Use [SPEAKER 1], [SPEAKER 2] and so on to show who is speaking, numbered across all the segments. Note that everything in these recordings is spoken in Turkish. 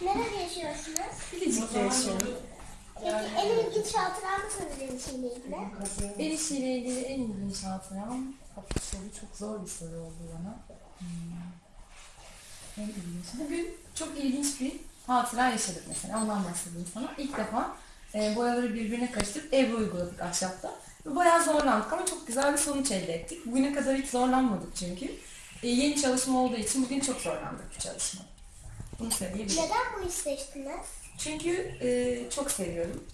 [SPEAKER 1] Nerede yaşıyorsunuz?
[SPEAKER 2] Bilecik'te yaşıyorum.
[SPEAKER 1] Peki en ilginç hatıra mısınız ilişkiyle ilgili?
[SPEAKER 2] El işiyle ilgili en ilginç hatıram. Bu soru çok zor bir soru oldu bana. Hmm. En ilginç. Bugün çok ilginç bir hatıra yaşadık mesela. Ondan bahsedeyim sana. İlk defa e, boyaları birbirine karıştırıp Ebru uyguladık ahşapta. Ve bayağı zorlandık ama çok güzel bir sonuç elde ettik. Bugüne kadar hiç zorlanmadık çünkü. E, yeni çalışma olduğu için bugün çok zorlandık bu çalışma. Bunu söyleyebilirim.
[SPEAKER 1] Neden bu işi seçtiniz?
[SPEAKER 2] Çünkü e, çok seviyorum.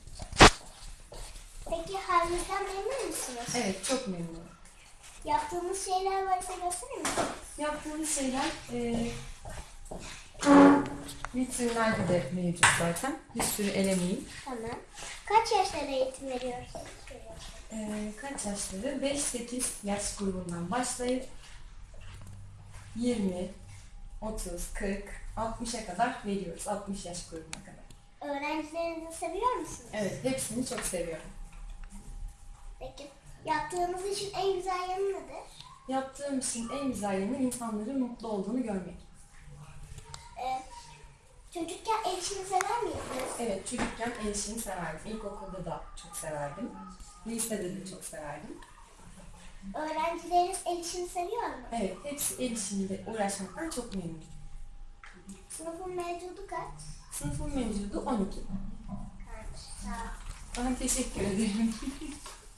[SPEAKER 1] Peki halinizden memnun musunuz?
[SPEAKER 2] Evet, çok memnunum.
[SPEAKER 1] Yaptığınız şeyler varsa gösterir misiniz?
[SPEAKER 2] Yaptığımız şeyler e, vitrinlerde de mevcut zaten. Bir sürü elemeyim.
[SPEAKER 1] Tamam. Kaç yaşlara eğitim veriyorsunuz?
[SPEAKER 2] E, kaç yaşları? 5-8 yaş grubundan başlayıp 20, 30, 40, 60'a kadar veriyoruz. 60 yaş grubuna kadar.
[SPEAKER 1] Öğrencilerinizi seviyor musunuz?
[SPEAKER 2] Evet, hepsini çok seviyorum.
[SPEAKER 1] Peki yaptığınız işin en güzel yanı nedir?
[SPEAKER 2] Yaptığım işin en güzel yanı insanların mutlu olduğunu görmek.
[SPEAKER 1] Ee, çocukken el işini sever miydiniz?
[SPEAKER 2] Evet, çocukken el işini severdim. İlkokulda da çok severdim. Lisede de çok severdim.
[SPEAKER 1] Öğrencileriniz el işini seviyor mu?
[SPEAKER 2] Evet, hepsi el işiyle uğraşmaktan çok memnunum.
[SPEAKER 1] Sınıfın mevcudu kaç?
[SPEAKER 2] Sınıfın mevcudu 12.
[SPEAKER 1] Kaç? Sağ ol.
[SPEAKER 2] Ben teşekkür ederim.